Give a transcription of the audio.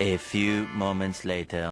A few moments later.